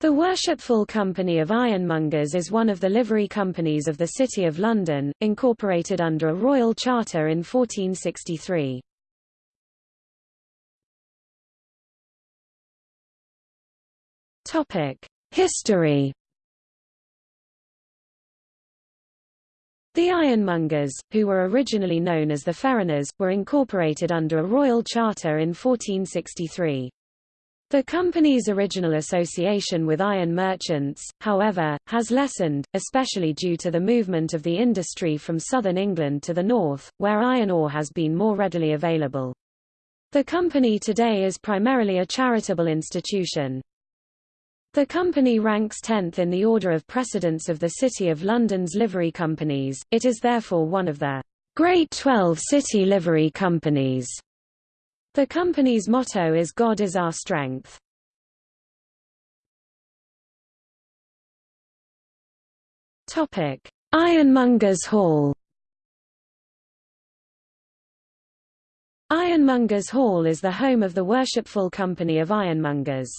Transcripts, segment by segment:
The Worshipful Company of Ironmongers is one of the livery companies of the City of London, incorporated under a royal charter in 1463. History The ironmongers, who were originally known as the Ferroners, were incorporated under a royal charter in 1463. The company's original association with iron merchants, however, has lessened, especially due to the movement of the industry from southern England to the north, where iron ore has been more readily available. The company today is primarily a charitable institution. The company ranks 10th in the order of precedence of the City of London's livery companies, it is therefore one of the Great Twelve City Livery Companies. The company's motto is God is our strength. Topic: Ironmongers Hall Ironmongers Hall is the home of the Worshipful Company of Ironmongers.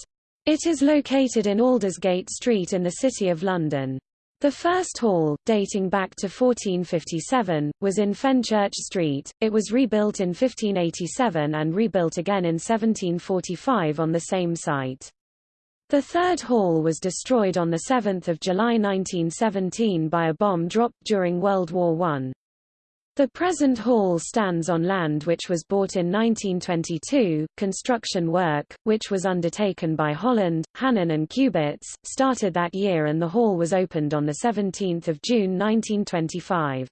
It is located in Aldersgate Street in the City of London. The first hall, dating back to 1457, was in Fenchurch Street. It was rebuilt in 1587 and rebuilt again in 1745 on the same site. The third hall was destroyed on 7 July 1917 by a bomb dropped during World War I. The present hall stands on land which was bought in 1922. Construction work, which was undertaken by Holland, Hannen and Cubitts, started that year and the hall was opened on 17 June 1925.